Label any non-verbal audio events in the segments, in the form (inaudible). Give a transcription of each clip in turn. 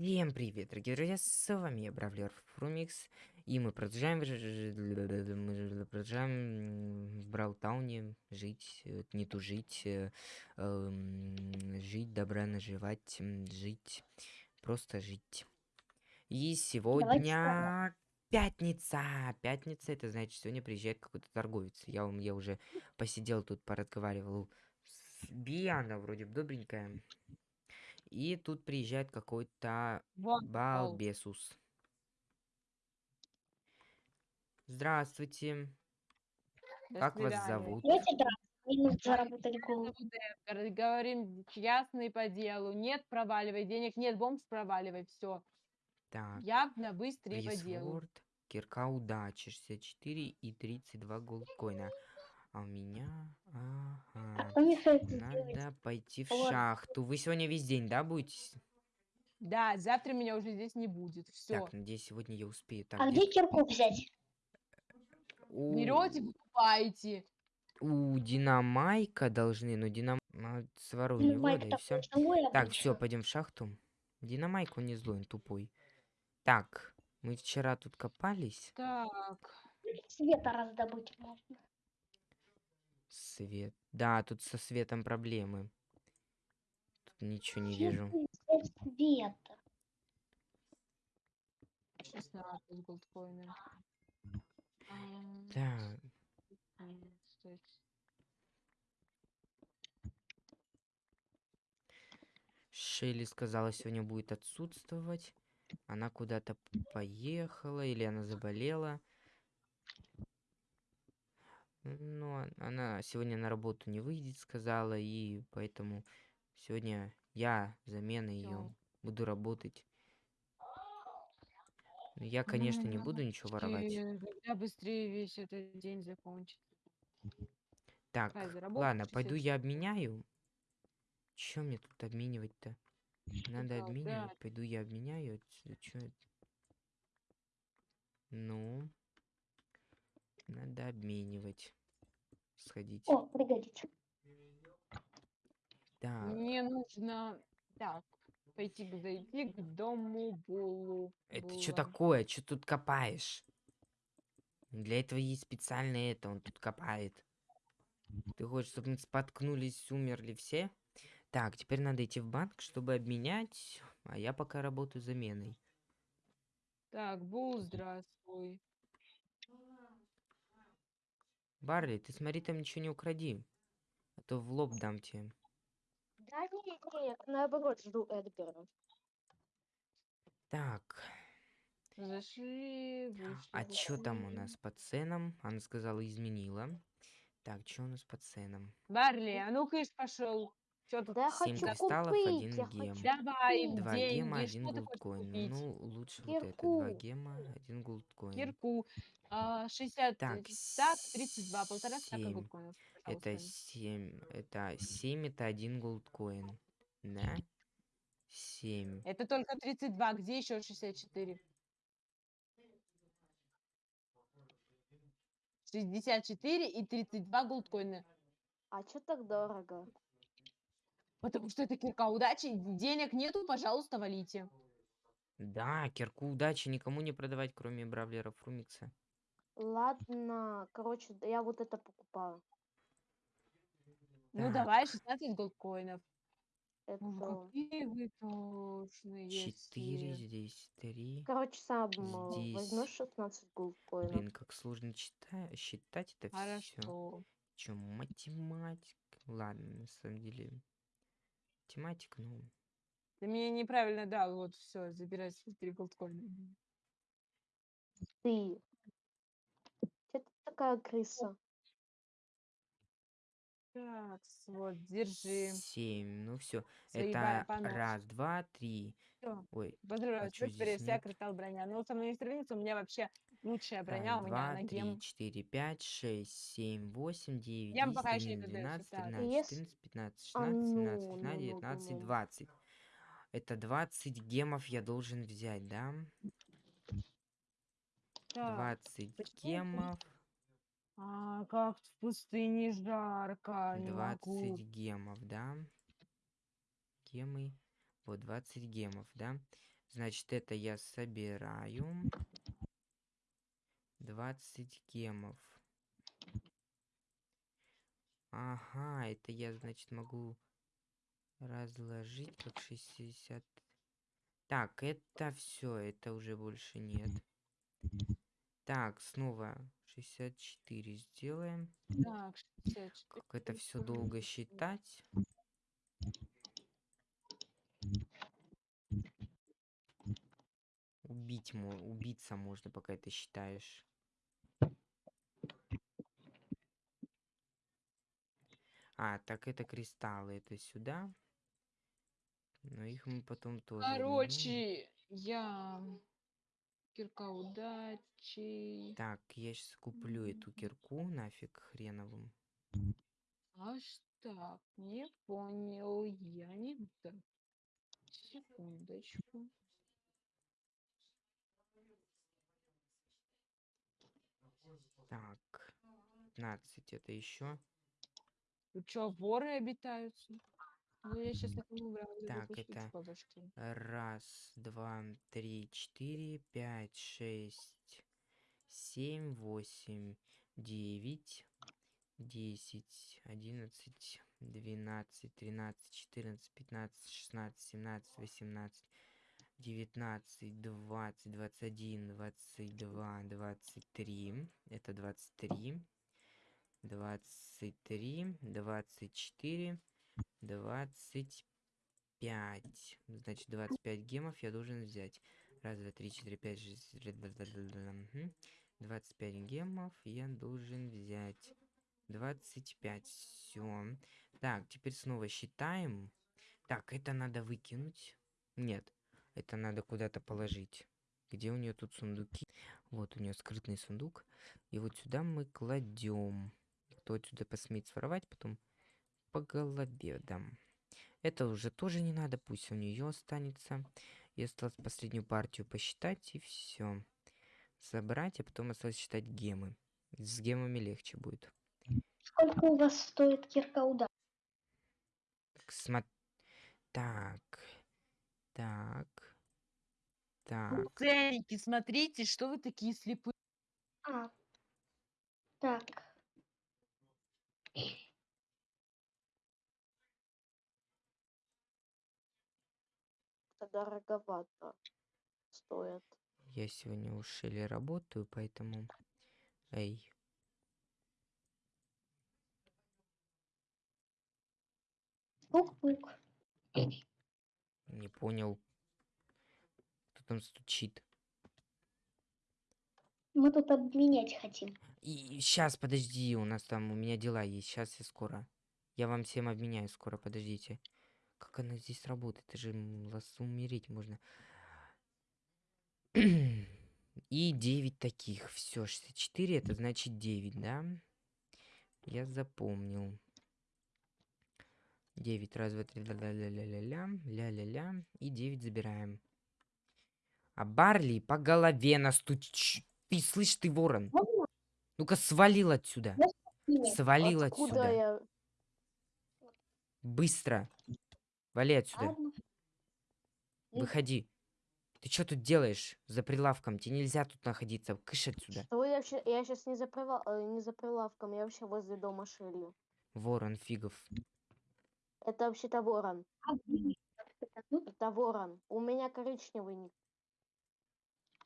Всем привет, дорогие друзья, с вами я, Бравлер Фрумикс, и мы продолжаем, мы продолжаем в Браутауне жить, э, не тужить, э, эм, жить, добра наживать, жить, просто жить. И сегодня пятница, пятница, это значит, сегодня приезжает какой-то торговец. Я, я уже посидел тут, поразговаривал с Би, она вроде бы добренькая. И тут приезжает какой-то балбесус. Здравствуйте. До Как вас свидания. зовут? Говорим ясно и по делу. Нет, проваливай. Денег нет, бомж проваливай. Все. Так, Явно, быстро и по делу. Кирка удачи, 64 и 32 голдкоина. А у меня... Ага. Надо пойти в Вот. шахту. Вы сегодня весь день, да, будете? Да, завтра меня уже здесь не будет. Все. Так, надеюсь, сегодня я успею. Так, А где- кирку взять? у, Берете, покупаете. у Динамайка должны, но Динам... а, Свору у него, Майк да и все. Так, все, пойдем в шахту. Динамайк, он не злой, он тупой. Так, мы вчера тут копались. Так. Света раздобыть можно. Свет. Да, тут со светом проблемы. Тут ничего не вижу. взять Света. 16 голдкоина. Ам, Так, м, стойте. Шелли сказала, сегодня будет отсутствовать. Она куда-то поехала или она заболела. Но она сегодня на работу не выйдет, сказала, и поэтому сегодня я замена ее буду работать. Но Я, конечно, не буду ничего воровать. Когда быстрее весь этот день закончится. Так, ладно, пойду 60. я обменяю. Чем мне тут обменивать-то? Надо обменивать. да. Пойду я обменяю. Чё это? Ну. Надо обменивать. Сходить. О, пригодится. Так, Мне нужно так пойти к- зайти к дому Булу. это что такое? Что тут копаешь? Для этого есть специально это, он тут копает. Ты хочешь, чтобы мы споткнулись, умерли все? Так, теперь надо идти в банк, чтобы обменять, а я пока работаю заменой. Так, Бул, здравствуй. Барли, ты смотри, там ничего не укради. А то в лоб дам тебе. Да нет, нет, наоборот, жду Эдгара. Так, Зашли, вышли. а что там у нас по ценам? Она сказала, изменила. Так, что у нас по ценам? Барли, а ну кыш пошел. Что тут? Да я Семь хочу кристаллов, купить, один я гем. хочу Давай, купить. Два деньги, гема, один что ты хочешь голдкоин. Ну, лучше вот это. Два Кирку. гема, один голдкоин. Кирку. А, 60 Так, стак, 32, полтора стака семь. голдкоинов. Это пожалуйста. семь. Это семь, это один голдкоин. Да? Семь. Это только 32, где еще 64? 64 и 32 голдкоина. А что так дорого? Потому что это кирка удачи, денег нету, пожалуйста, валите. Да, кирку удачи никому не продавать, кроме бравлера Фрумикса. Ладно, короче, да я вот это покупаю. Ну Так. давай, 16 голдкоинов. Это, какие вы точные. Четыре, все. здесь три. короче, сам э, Здесь- возьмешь 16 голдкоинов. Блин, как сложно чита- считать это все. Хорошо. Че, математика? Ладно, на самом деле. Математика, ну. Ты меня неправильно дал, вот все, забирай свои 3 голдкоина. Ты. Че ты такая крыса? Так, вот, держи. Семь. Ну все. Это понос. раз, два, три. Всё. Ой, Поздравляю, А теперь вся кристалл броня. Но со мной не сравнится, у меня вообще лучшая броня, у меня два, на три, гем. четыре, пять, шесть, семь, восемь, девять, Гем десять, пока ещё не одиннадцать, продается, двенадцать, так. тринадцать, Ес- четырнадцать, пятнадцать, А шестнадцать, семнадцать, ну, восемнадцать, ну, ну, девятнадцать, ну. двадцать. Это 20 гемов я должен взять, да? Так, 20 почему гемов. а, как в пустыне жарко, не 20 могу. гемов, да? Гемы. Вот 20 гемов, да? Значит, это я собираю. 20 гемов. Ага, это я, значит, могу разложить как 60. Так, это все, это уже больше нет. Так, снова 64 сделаем. Так, 64. Как это все долго считать. Убить, убиться можно, пока это считаешь. А, так это кристаллы, это сюда. Но их мы потом тоже. Короче, я кирка удачи. Так, я сейчас куплю эту кирку нафиг хреновым. Аж так, не понял, я не так. Секундочку. Так, 15 это еще. Что, воры обитаются? Ну, я сейчас этому врагу Так, это. Раз, два, три, четыре, пять, шесть, семь, восемь, девять, десять, одиннадцать, двенадцать, тринадцать, четырнадцать, пятнадцать, шестнадцать, семнадцать, восемнадцать, девятнадцать, двадцать, двадцать один, двадцать два, двадцать три. Это двадцать три. Двадцать три, двадцать четыре, двадцать пять. Значит, 25 гемов я должен взять. Раз, два, три, четыре, пять, шесть, семь, да, да, да, да, мгм. 25 гемов я должен взять. 25. Все. Так, теперь снова считаем. Так, это надо выкинуть. Нет, это надо куда-то положить. Где у нее тут сундуки? Вот у нее скрытный сундук. И вот сюда мы кладем. Кто отсюда посмеет своровать, потом по голове дам. Это уже тоже не надо, пусть у нее останется. И осталось последнюю партию посчитать, и все. Забрать, а потом осталось считать гемы. С гемами легче будет. Сколько у вас стоит кирка удачи? Так, смо- Так. Так. Так. Ценники, смотрите, что вы такие слепые. А, так. Это дороговато стоит. Я сегодня у Шелли работаю, поэтому... Эй. Пук-пук. Не понял. Кто там стучит? Мы тут обменять хотим. И сейчас, подожди, у нас там, у меня дела есть. Сейчас я скоро. Я вам всем обменяю скоро, подождите. Как она здесь работает? Это же лас умереть можно. (clears throat) И 9 таких. Все, 64, это значит 9, да? Я запомнил. 9, раз, два, три, ля-ля-ля-ля-ля, ля-ля-ля. И 9 забираем. А Барли по голове настуч... Ты слышь, ты ворон. Ну-ка, свалил отсюда. Свалил Откуда отсюда. я? Быстро. Вали отсюда. Ладно. Выходи. Ты что тут делаешь за прилавком? Тебе нельзя тут находиться. Кыш отсюда. Что я вообще? Я сейчас не за прила- э, не за прилавком, я вообще возле дома Шелли. Ворон фигов. Это вообще-то ворон. Это ворон. У меня коричневый ник.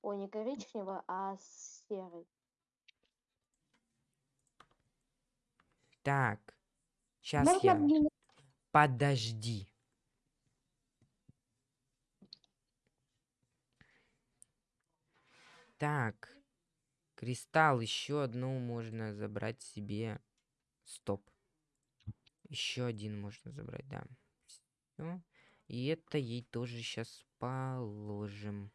Ой, не коричневый, а серый. Так. Сейчас Можно я... обменять? Подожди. Так. Кристалл. Еще одну можно забрать себе. Стоп. Еще один можно забрать, да. Всё. И это ей тоже сейчас положим.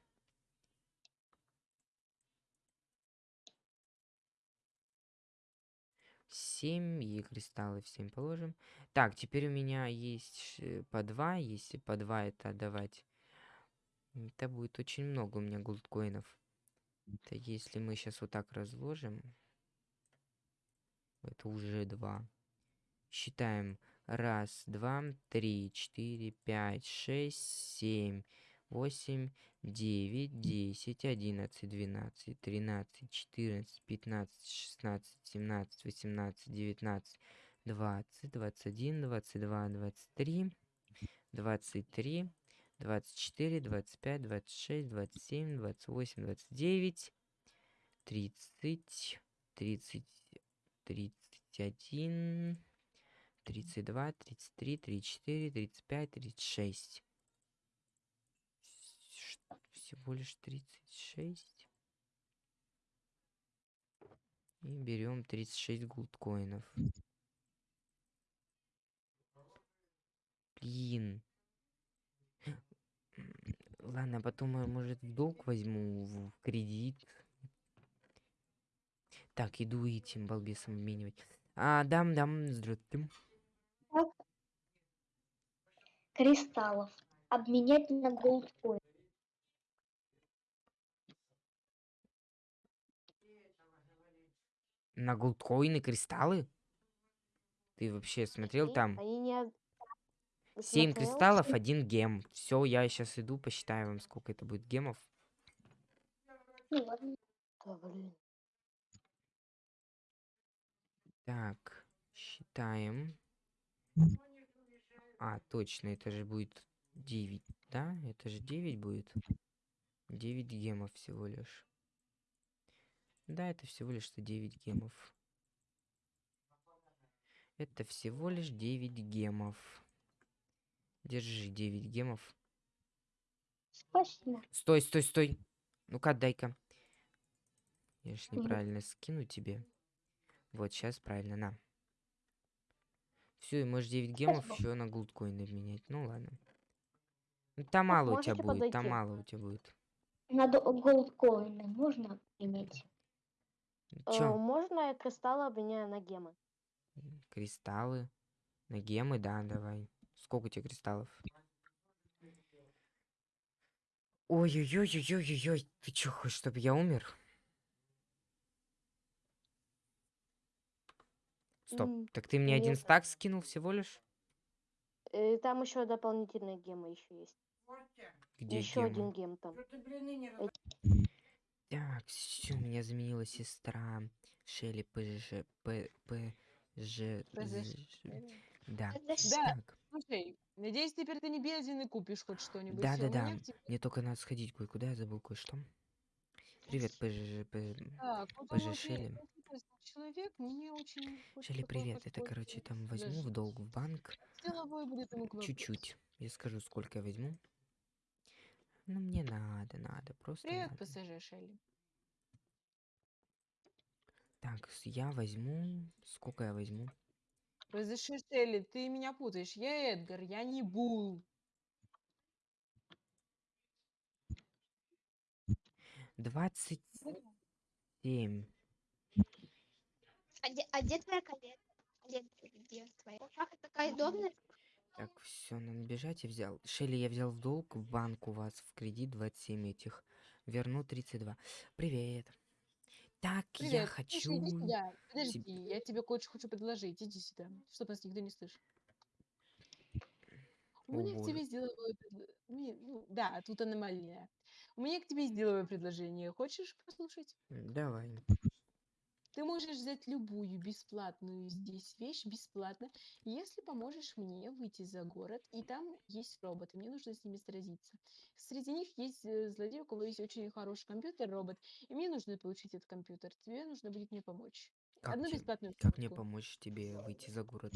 Семь и кристаллы всем положим. Так, теперь у меня есть по два. Если по два это отдавать, это будет очень много у меня голдкоинов. Это если мы сейчас вот так разложим, это уже два. Считаем. Раз, два, три, четыре, пять, шесть, семь, восемь, 9, 10, 11, 12, 13, 14, 15, 16, 17, 18, 19, 20, 21, 22, 23, 23, 24, 25, 26, 27, 28, 29, 30, 30, 31, 32, 33, 34, 35, 36. Всего лишь тридцать шесть. И берем 36 голдкоинов. Блин. Ладно, потом я, может, в долг возьму, в кредит. Так, иду этим балбесом обменивать. А, дам, дам, здравствуйте. кристаллов обменять на голдкоин. На голдкоины кристаллы? Ты вообще смотрел там? Они не... од- Ты 7 смотрел? кристаллов, один гем. Все, я сейчас иду, посчитаю вам, сколько это будет гемов. Ну. Так, считаем. А, точно, это же будет 9, да? Это же 9 будет. 9 гемов всего лишь. Да, это всего лишь что 9 гемов. Это всего лишь 9 гемов. Держи 9 гемов. Спасибо. Стой, стой, стой. Ну-ка, дай-ка. Я ж неправильно скину тебе. Вот, сейчас правильно, на. Все, и можешь 9 гемов Спасибо. еще на голдкоин обменять. Ну ладно. Ну, там мало у тебя будет, там подойти? мало у тебя будет. На до- голдкоины можно иметь? Э, можно кристаллы обменяю на гемы? Кристаллы. На гемы, да, давай. Сколько у тебя кристаллов? Ой-ой-ой-ой-ой-ой. Ты чё, хочешь, чтобы я умер? Стоп. М, Так ты мне один нет. стак скинул всего лишь? Э, Там еще дополнительные гемы еще есть. Где еще гемы? один гем там. Так, все, меня заменила сестра Шелли ПЖ... П... ПЖ... ПЖ. Да. Да. Так, Слушай, надеюсь, теперь ты не беден и купишь хоть что-нибудь. Да, да, да. мне только надо сходить кое-куда, я забыл кое-что. Привет, ПЖ... П... Он вот Шелли. человек, мне очень... Шелли, привет. Это, короче, там возьму в долг в банк. Чуть-чуть. Я скажу, сколько я возьму. Ну, мне надо, надо, просто Привет, надо. ПСЖ Шелли. Так, я возьму... Сколько я возьму? ПСЖ Шелли, ты меня путаешь. Я Эдгар, я не Бул. Двадцать семь. А где, а где твоя коллекция? Где, где твоя? Шахта такая удобная? Так, все, надо бежать, я взял. Шелли, я взял в долг в банк у вас в кредит 27 этих. Верну 32. Привет. Так, я Привет. хочу... Слушай, иди сюда. Подожди, тебе- я тебе кое-что хочу предложить. Иди сюда, чтобы нас никто не слышал. У меня к тебе боже. есть деловое предложение. Ну, да, тут аномалия. У меня к тебе деловое предложение. Хочешь послушать? Давай. Ты можешь взять любую бесплатную здесь вещь бесплатно, если поможешь мне выйти за город, и там есть роботы, мне нужно с ними сразиться. Среди них есть э, злодей, у кого есть очень хороший компьютер, робот, и мне нужно получить этот компьютер. Тебе нужно будет мне помочь. Как, Одну те- бесплатную как мне помочь тебе выйти за город?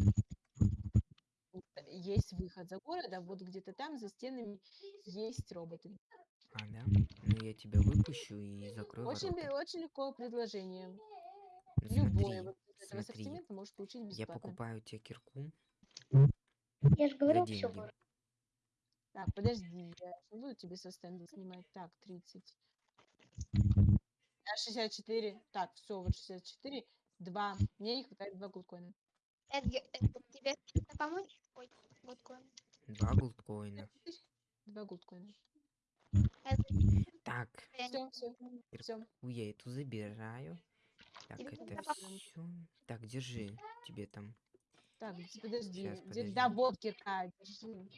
Э, Есть выход за город, а вот где-то там, за стенами, есть роботы. А, да? Ну, я тебя выпущу и закрою Очень, ворота. очень легко предложение. Любое Смотри, вот этого смотри. ассортимента можешь получить Я бесплатно. покупаю тебе кирку Я же за говорил, все. Так, подожди, я не буду тебе со стенда снимать. Так, 30. А 64. Так, все, вот 64. Два. Мне не хватает два голдкоина. Эдгар, Эдгар, тебе помочь? Ой, голдкоин. Два голдкоина. Два голдкоина. Так, я Все, все, все. я эту забираю. Так, это все. Так, держи. Тебе там. Так, подожди. Де- подожди. Да, вот кирка, держи.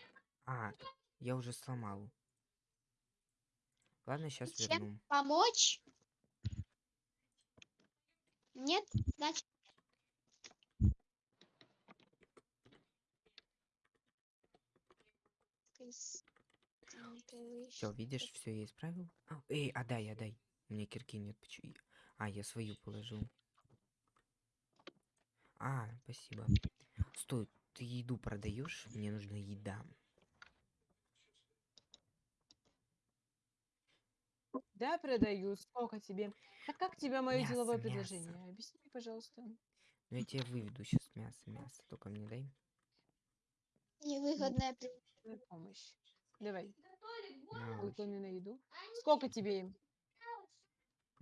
А, я уже сломал. Ладно, сейчас Чем? верну. Помочь? Нет? Значит... Все, видишь, все я исправил. А, эй, отдай, отдай. У меня кирки нет. почему- А, я свою положил. А, спасибо. Стой, ты еду продаешь? Мне нужна еда. Да, продаю. Сколько тебе? Так как тебе мое Мясо, деловое мясо. предложение? Объясни, пожалуйста. Ну я тебе выведу сейчас мясо, мясо. Только мне дай. Невыгодная помощь. Давай, выполни на еду. Сколько тебе?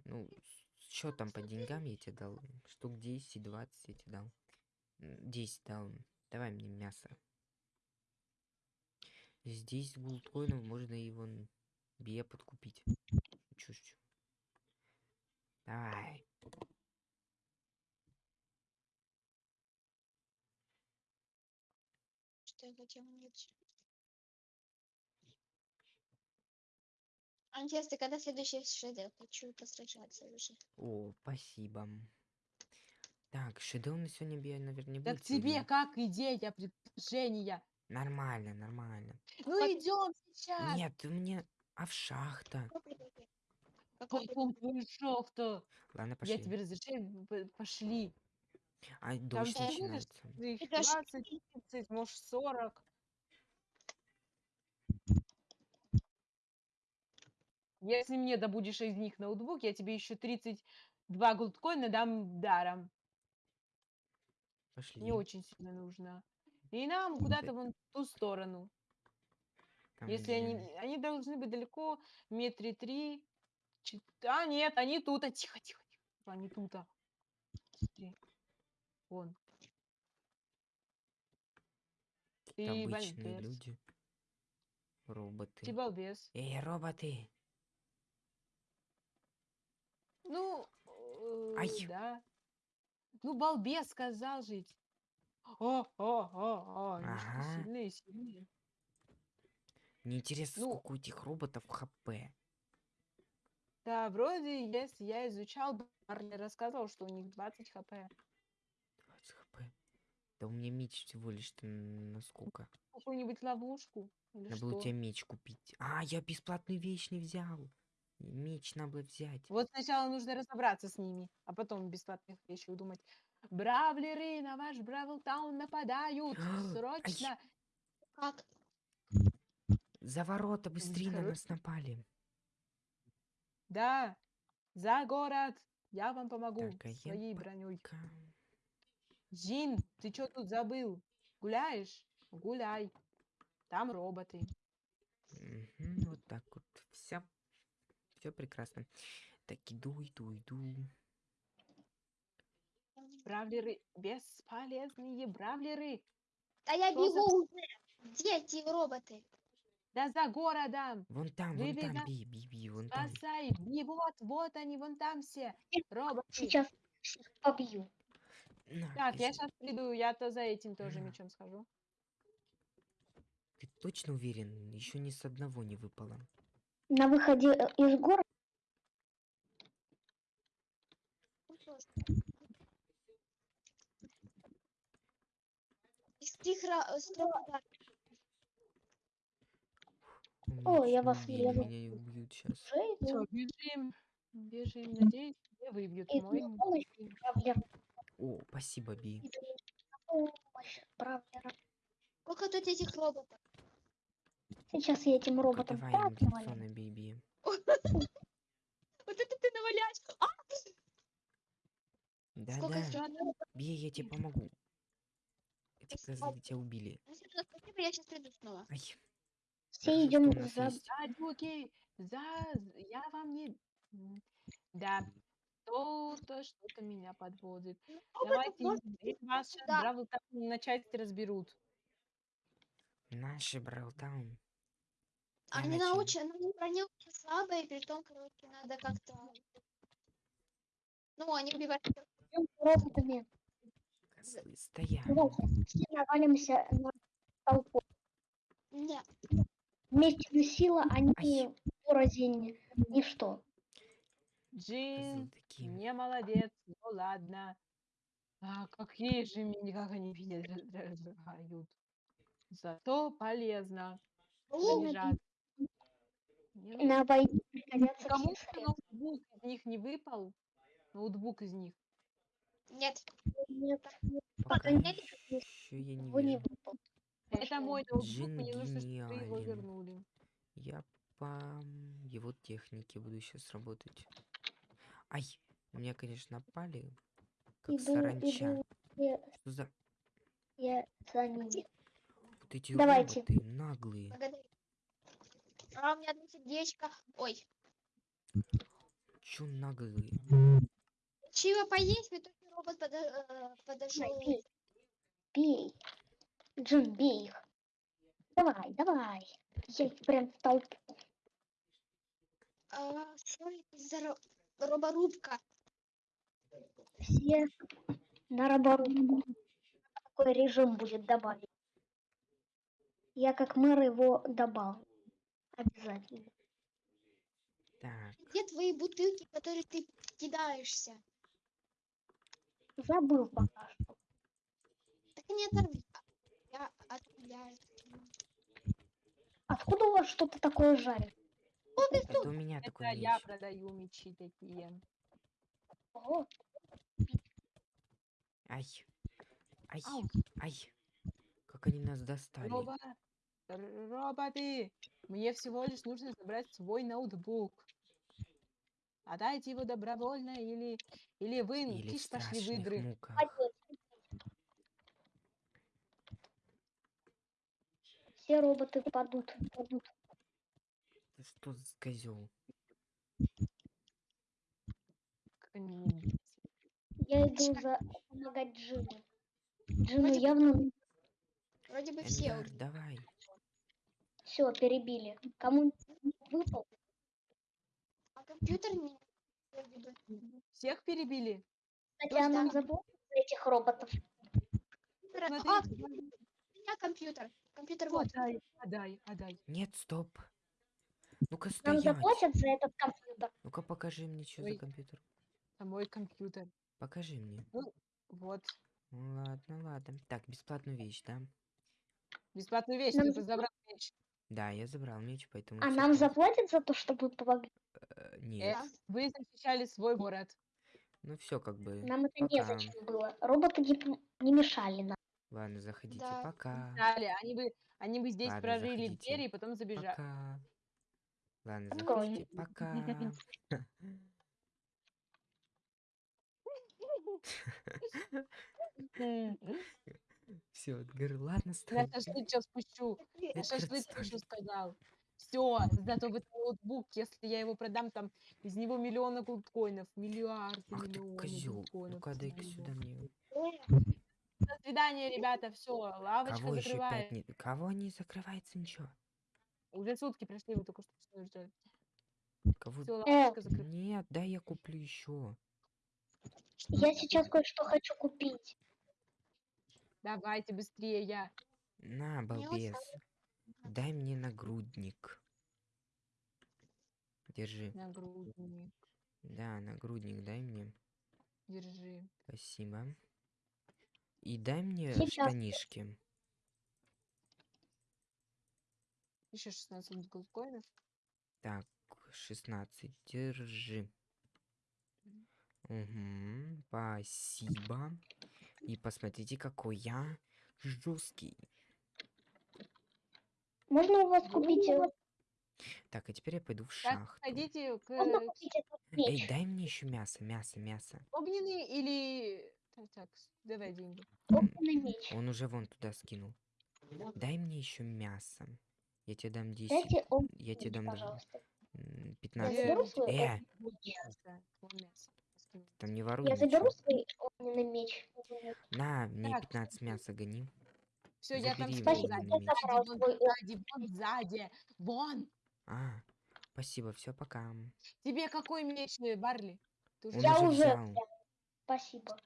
Ну, что там по деньгам я тебе дал? Штук 10-20 я тебе дал. М, 10 дал. Давай мне мясо. Здесь голдкоинов можно вон бе подкупить. Чушь. Давай. Что я хотела найти? Интересно, когда следующий шедевр? Хочу посражаться уже. О, спасибо. Так, шедевр на сегодня бе, наверное, не Так будет. тебе сегодня. как идея, предложения? Нормально, нормально. Ну идем сейчас. Нет, мне... А в шахта. Каком твой шофта? Ладно, Я пошли. тебе разрешаю, пошли. А дождь ты будешь начинается. Их Это ж- 20, 30, может 40. Если мне добудешь из них ноутбук, я тебе еще 32 голдкоина дам даром. Пошли. Не очень сильно нужно. И нам куда-то вон в ту сторону. Там, Если они, они должны быть далеко, метре три. чет- А, нет, они тут. А, тихо, тихо, тихо. Они тут. а. Смотри. Вон. Ты обычные балбес. люди. Роботы. Ты балбес. Эй, роботы! Ну, э, Ай. да. Ну, балбес сказал жить. О, о, о, о, Ага. сильные, сильные. Мне интересно, Ну. сколько у этих роботов хп. Да, вроде, если я изучал, Барли рассказывал, что у них 20 хп. 20 хп. Да у меня меч всего лишь м, на сколько? Какую-нибудь ловушку Надо было что? тебе меч купить. А, я бесплатную вещь не взял. Меч надо было взять. Вот сначала нужно разобраться с ними, а потом бесплатных вещей думать. Бравлеры на ваш Бравлтаун нападают! (gasps) Ай. Срочно! Как? За ворота быстрее на короче. нас напали. Да, за город! Я вам помогу Так, а я своей броней. Ка- Зин, ты что тут забыл? Гуляешь? Гуляй. Там роботы. Мгм, вот так вот. Все. Все прекрасно. Так, иду, иду, иду. Бравлеры, бесполезные бравлеры. Да я Что за бегу уже! Где эти роботы? Да за городом. Вон там, вон там, видно? би, би, би, вон там. Спасай. Вот, вот они, вон там все. Роботы. Сейчас побью. На, Так, я пизд- сейчас приду, я-то за этим тоже На. мечом схожу. Ты точно уверен? Еще ни с одного не выпало. На выходе э, из города Ну. Из ра- э? О, я не вас вижу. Меня убьют сейчас. идем. бежим. Бежим, надеюсь, не выбьют мой. О, спасибо, Би. Помощь бравлерам. Сколько тут этих роботов? Сейчас я этим роботом Давай, так биби. (laughs) Вот это ты наваляешь! А! Сколько Да-да, всего надо? Би, я тебе помогу. Эти козлы тебя убили. Ну, я сейчас приду снова. Все идем за... Садюки, за... Я вам не... Да, что-то, что-то меня подводит. Роботов Давайте, можно если вас сейчас Да. Бравл Таун на части разберут. Наши Браутаун. Они научены, они броня очень слабая, и при том, короче, надо как-то... Ну, они убивают... роботами. Козлы, стоят. Давайте все навалимся на толпу. Нет, Вместе на сила они ради ничто. Джин, такие. не молодец, ну ладно. А какие же меня, как они меня (laughs) раздражают. Зато полезно. Заряжаться. На войне пригодятся Кому все ноутбук из них не выпал? Ноутбук из них. Нет. Нет, Пока нет, еще я не его не выпал. Это мой ноутбук, Джин мне нужно, чтобы вы его вернули. Я по его технике буду сейчас работать. Ай, на меня, конечно, напали. Как Иду, саранча. иду, я, Что за я за ними. вот эти Давайте. роботы наглые? Благодарю. А у меня одно сердечко. Ой. Чё наглые? Чего поесть? Мне только робот подо- э, подошел. Бей. Бей. Джин, бей их. Давай, давай. Я их прям в толпу. А, что это за ро- роборубка? Все на роборубку. Такой режим будет добавить. Я как мэр его добавлю. Обязательно. Так, Где твои бутылки, в которые ты кидаешься? Забыл пока что. Так не оторви. Я отправляю. Откуда у вас что-то такое жарит? это у меня Это такой я меч. продаю мечи такие. О, Ай, ай, Ау. ай. Как они нас достали. Роба... Роботы! Мне всего лишь нужно забрать свой ноутбук. Отдайте его добровольно или, или вы Или в киш пошли в игры. муках. Все роботы падут. падут. Ты что за козел? Я иду за помогать Джину. Джину явно Вроде бы все давай. Все перебили. Кому выпал? А компьютер не. Всех перебили? А нам да. заплатят за этих роботов. А, у меня компьютер. Компьютер Вот, вот. Отдай, отдай, отдай. Нет, стоп. Ну-ка Нам заплатят за этот компьютер. Ну-ка покажи мне, что за Ой. компьютер. Это мой компьютер. Покажи мне. Вот. Ну ладно, ладно. Так, бесплатную вещь, да? Бесплатную вещь, Нам ты забрал вещь. Да, я забрал меч, поэтому... А всё нам заплатят за то, чтобы помогли? Э, Нет. Э, Вы защищали свой город. Ну все, как бы. Нам это пока. незачем было. Роботы не, п- не мешали нам. Ладно, заходите. Да. Пока. Дали, они бы, они бы здесь Ладно, прорыли заходите. двери и потом забежали. Пока. Ладно, Открой. заходите. Пока. (laughs) (laughs) Все, говорю, ладно, На стой. шашлык сейчас спущу. Эдгард, шашлык спущу, сказал. Все, зато в этот ноутбук, если я его продам, там из него миллионы гудкоинов, миллиарды, Ах ты миллионы козел. гудкоинов. Ну-ка, дай-ка сюда мне. До свидания, ребята, все, лавочка Кого еще закрывает. пять не... Кого не закрывается ничего? Уже сутки прошли, вы только что что ждали. Кого... Все, Э, лавочка закрыта. Нет, дай я куплю еще. Я сейчас кое-что хочу купить. Давайте быстрее, я. На, балбес. Дай мне нагрудник. Держи. Нагрудник, Да, нагрудник дай мне. держи. Спасибо. И дай мне Сейчас. штанишки. Еще 16 гудкоинов. Так, 16. Держи. Угу, спасибо. И посмотрите, какой я жесткий. Можно у вас купить... э, Так, а теперь я пойду в Так, шахту. ходите к э, Эй, дай мне еще мясо, мясо, мясо. огненный или... Так, так, давай деньги. Огненный меч. Он уже вон туда скинул. Дай мне еще мясо. Я тебе дам 10. Дайте огненный Я тебе дам даже пожалуйста. м, Я 15. заберу свой, Э, мясо, там не воруй я ничего. заберу свой огненный меч. На, мне Так, 15 мяса гони. Все, я там Забери. Спасибо, Вон сзади, вон сзади, вон. А, спасибо, все, пока. Тебе какой меч, э, Барли? Ты уже Он Я уже уже взял. Спасибо.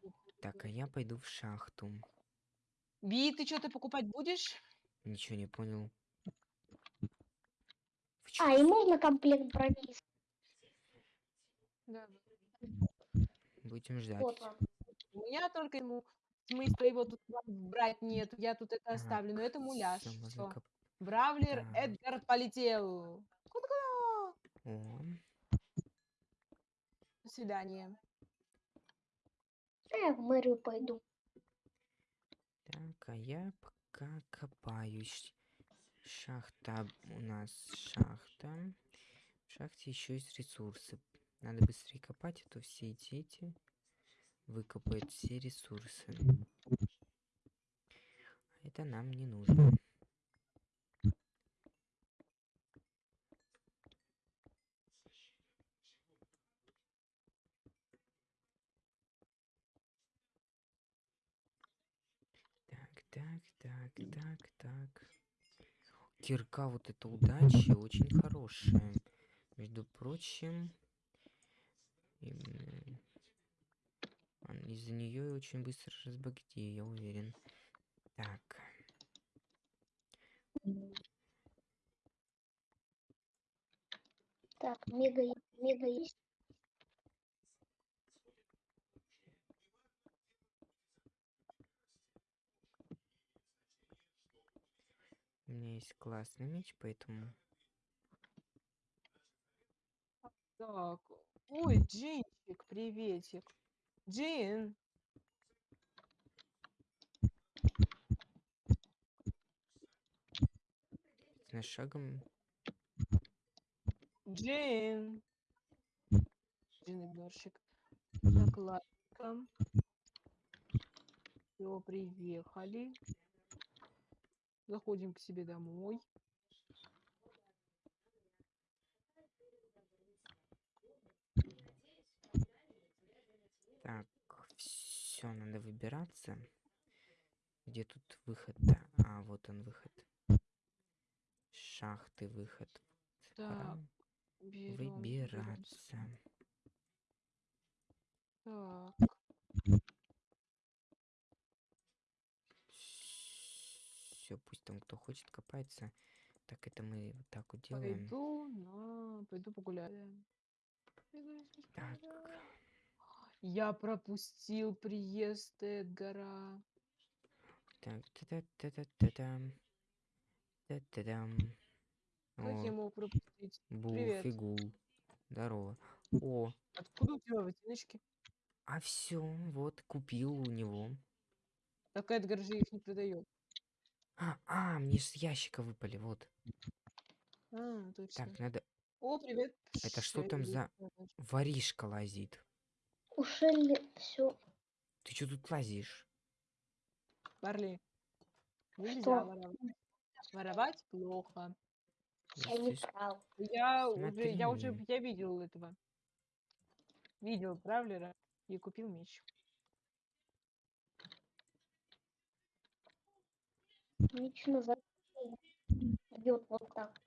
Так, а я пойду в шахту. Би, ты что-то покупать будешь? Ничего не понял. А, и можно комплект брони. Да. Будем ждать. Вот вам. У меня только ему смысла его тут брать нет. Я тут это оставлю, но это муляж. Коп- Бравлер. Эдгар полетел. О, До свидания. Да я в мэрию пойду. так, а я пока копаюсь. Шахта у нас шахта. В шахте еще есть ресурсы. Надо быстрее копать, а то все эти дети выкопают все ресурсы. Это нам не нужно. Так, так, так, так, так. Кирка вот эта удачи очень хорошая. Между прочим, м, ан- из-за нее очень быстро разбогатею, я уверен. Так, Так, мега, мега есть. у меня есть классный меч, поэтому... Так. Ой, Джинчик, приветик. Джин. На шагом Джин. Джин игнорщик. Так, ладно. Все, приехали. Заходим к себе домой. Так, все, надо выбираться. Где тут выход-то? А, вот он выход. Шахты выход. Так, берем, выбираться. Так, Все, пусть там кто хочет копается. Так это мы вот так вот делаем. пойду на... Пойду погуляю. Так. Я пропустил приезд Эдгара. Так. Как я мог пропустить? Бул, привет. фигул. Здорово. О, Откуда у тебя ботиночки? а все, вот, купил у него. Так Эдгар же их не продает. А, а, мне с ящика выпали, вот. А, точно. Так, надо... О, привет. Это что там за- Воришка лазит. У Шелли все. Ты что тут лазишь? Барли. Нельзя Что? воровать. Воровать плохо. Я не Если с- прав. Я уже, я уже, я видел этого. Видел Бравлера и купил меч. Лично за бьет вот так.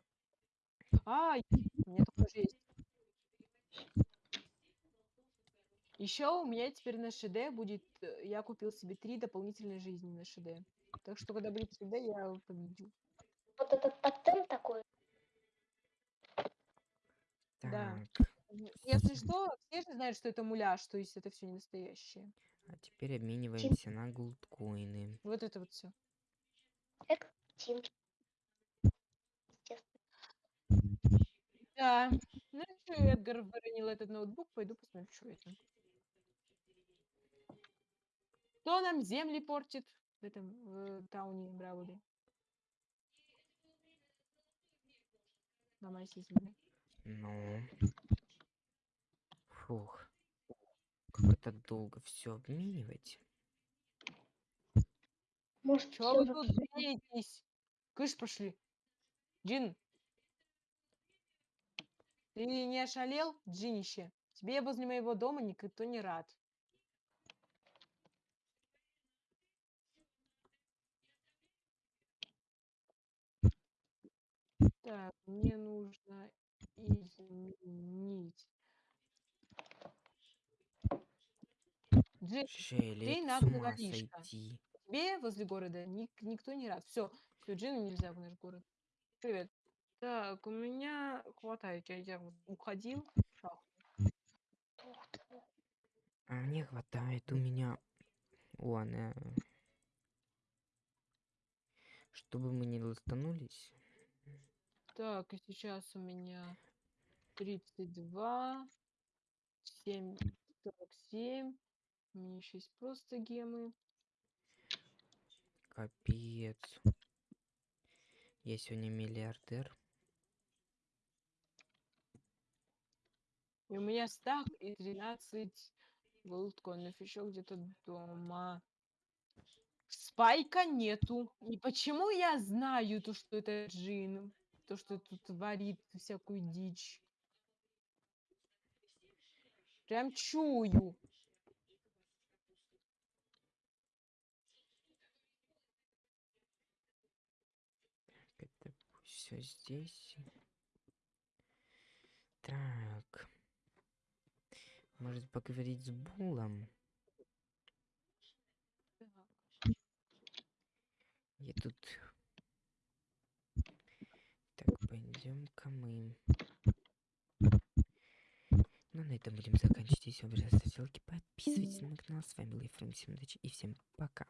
А, у меня такой же есть. Еще у меня теперь на ШД будет, э, я купил себе три дополнительные жизни на ШД. Так что, когда будет ШД, я победю. Вот этот тотем такой. Да. Так, М, Если что, все же знают, что это муляж, то есть это все не настоящее. а теперь обмениваемся на голдкоины. Вот это вот все. Это картинки. Да. Ну что, Эдгар выронил этот ноутбук, пойду посмотрю, что это. Кто нам земли портит в этом в тауне Брауле? Ломайся земля. Ну. Фух. Как это долго все обменивать? Может, всё вы тут греетесь? Кыш пошли. Джин. Ты не ошалел, Джинище? Тебе возле моего дома никто не рад. Так, мне нужно изменить. С наглый ума воришка. сойти. тебе возле города ник- никто не рад. Все, все, Джину нельзя в наш город. Привет. Так, у меня хватает. Я, я вот уходил в шахту. Тут. А мне хватает у меня... О, она... Чтобы мы не лостанулись. Так, и сейчас у меня 32, 7, 47. У меня еще есть просто гемы. Капец. Я сегодня миллиардер. И у меня стак и 13 голдкоинов еще где-то дома. Спайка нету. И почему я знаю то, что это джин? То, что тут творит всякую дичь. Прям чую. Это все здесь. Так. Может поговорить с Булом? Я тут... Так, пойдем-ка мы. Ну, на этом будем заканчивать. Если вам понравилось, ставьте лайки, подписывайтесь на канал. С вами был Ефрем. Удачи и всем пока.